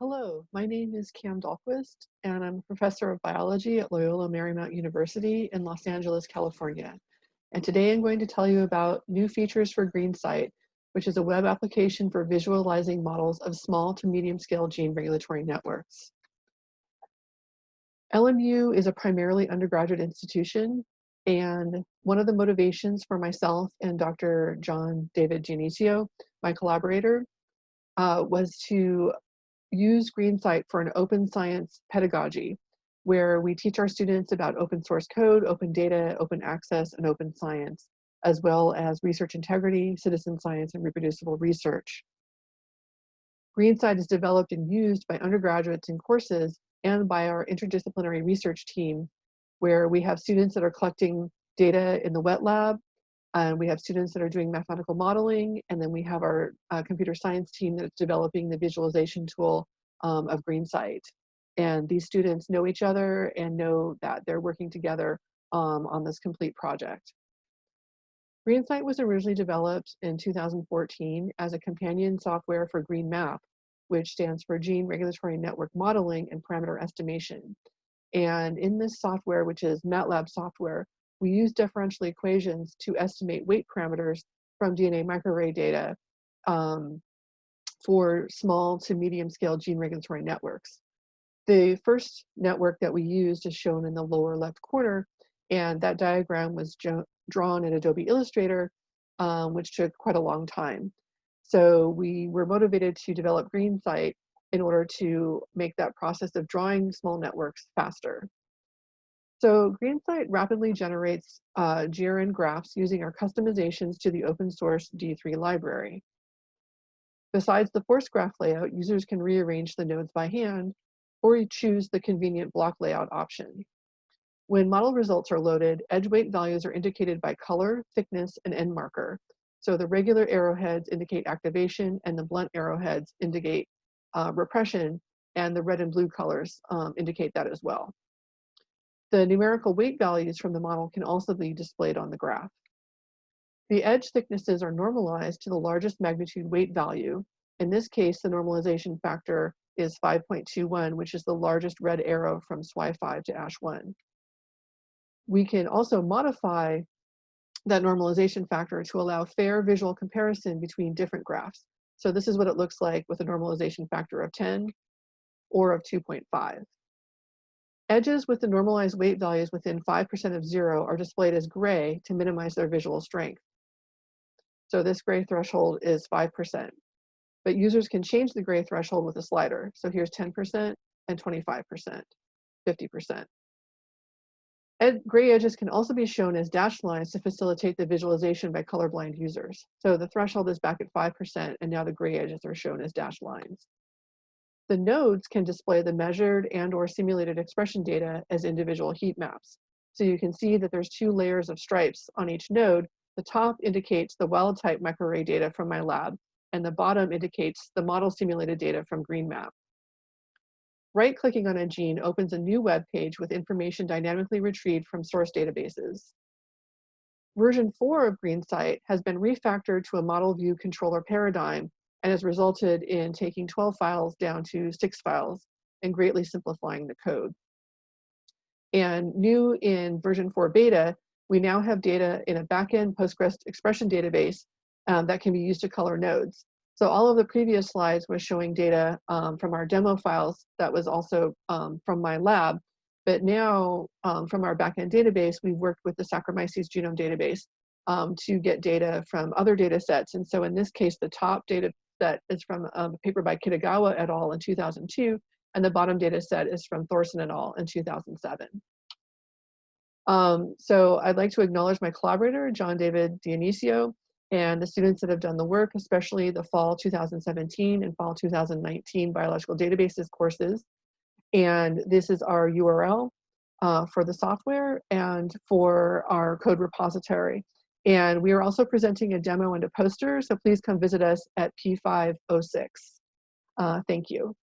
Hello, my name is Kam Dahlquist, and I'm a professor of biology at Loyola Marymount University in Los Angeles, California. And today I'm going to tell you about new features for GRNsight, which is a web application for visualizing models of small to medium scale gene regulatory networks. LMU is a primarily undergraduate institution, and one of the motivations for myself and Dr. John David Dionisio, my collaborator, uh, was to use GRNsight for an open science pedagogy where we teach our students about open source code, open data, open access, and open science, as well as research integrity, citizen science, and reproducible research. GRNsight is developed and used by undergraduates in courses and by our interdisciplinary research team, where we have students that are collecting data in the wet lab, and we have students that are doing mathematical modeling, and then we have our uh, computer science team that's developing the visualization tool um, of GRNsight. And these students know each other and know that they're working together um, on this complete project. GreenSight was originally developed in 2014 as a companion software for GRNmap, which stands for Gene Regulatory Network Modeling and Parameter Estimation. And in this software, which is MATLAB software, we use differential equations to estimate weight parameters from DNA microarray data um, for small to medium scale gene regulatory networks. The first network that we used is shown in the lower left corner, and that diagram was drawn in Adobe Illustrator, um, which took quite a long time. So we were motivated to develop GRNsight in order to make that process of drawing small networks faster. So GRNsight rapidly generates uh, GRN graphs using our customizations to the open source D3 library. Besides the force graph layout, users can rearrange the nodes by hand or choose the convenient block layout option. When model results are loaded, edge weight values are indicated by color, thickness, and end marker. So the regular arrowheads indicate activation and the blunt arrowheads indicate uh, repression and the red and blue colors um, indicate that as well. The numerical weight values from the model can also be displayed on the graph. The edge thicknesses are normalized to the largest magnitude weight value. In this case, the normalization factor is 5.21, which is the largest red arrow from SWI5 to ASH1. We can also modify that normalization factor to allow fair visual comparison between different graphs. So this is what it looks like with a normalization factor of 10 or of 2.5. Edges with the normalized weight values within 5% of zero are displayed as gray to minimize their visual strength. So this gray threshold is 5%. But users can change the gray threshold with a slider. So here's 10% and 25%, 50%. Ed gray edges can also be shown as dashed lines to facilitate the visualization by colorblind users. So the threshold is back at 5% and now the gray edges are shown as dashed lines. The nodes can display the measured and or simulated expression data as individual heat maps. So you can see that there's two layers of stripes on each node. The top indicates the wild type microarray data from my lab, and the bottom indicates the model simulated data from GRNmap. Right-clicking on a gene opens a new web page with information dynamically retrieved from source databases. Version 4 of GRNsight has been refactored to a model view controller paradigm and has resulted in taking 12 files down to six files and greatly simplifying the code. And new in version 4 beta, we now have data in a backend Postgres expression database um, that can be used to color nodes. So all of the previous slides was showing data um, from our demo files that was also um, from my lab. But now um, from our backend database, we've worked with the Saccharomyces genome database um, to get data from other data sets. And so in this case, the top data set is from um, a paper by Kitagawa et al. in 2002, and the bottom data set is from Thorsen et al. in 2007. Um, so I'd like to acknowledge my collaborator, John David Dionisio, and the students that have done the work, especially the fall 2017 and fall 2019 biological databases courses. And this is our URL uh, for the software and for our code repository. And we are also presenting a demo and a poster, so please come visit us at P506. Uh, thank you.